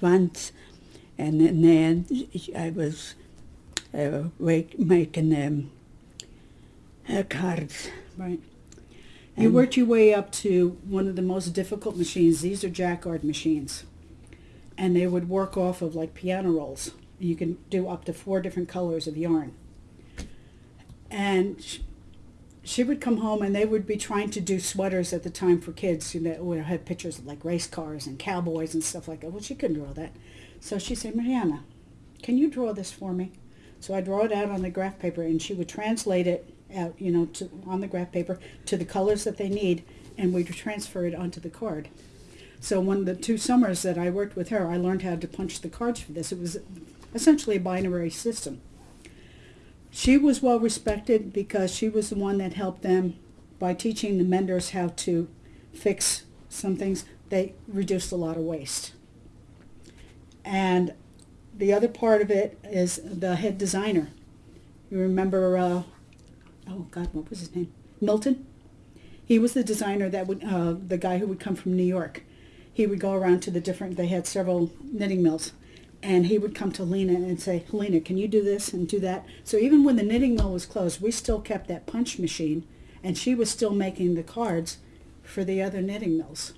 once, and then I was uh, making them uh, cards. Right. You worked your way up to one of the most difficult machines. These are jacquard machines. And they would work off of like piano rolls. You can do up to four different colors of yarn. And she would come home and they would be trying to do sweaters at the time for kids you know, would have pictures of like race cars and cowboys and stuff like that. Well, she couldn't draw that. So she said, Mariana, can you draw this for me? So I draw it out on the graph paper and she would translate it out, you know, to, on the graph paper to the colors that they need and we'd transfer it onto the card. So when the two summers that I worked with her, I learned how to punch the cards for this. It was essentially a binary system. She was well respected because she was the one that helped them by teaching the menders how to fix some things. They reduced a lot of waste. And the other part of it is the head designer. You remember, uh, oh God, what was his name? Milton? He was the designer that would, uh, the guy who would come from New York. He would go around to the different, they had several knitting mills. And he would come to Lena and say, Helena, can you do this and do that? So even when the knitting mill was closed, we still kept that punch machine. And she was still making the cards for the other knitting mills.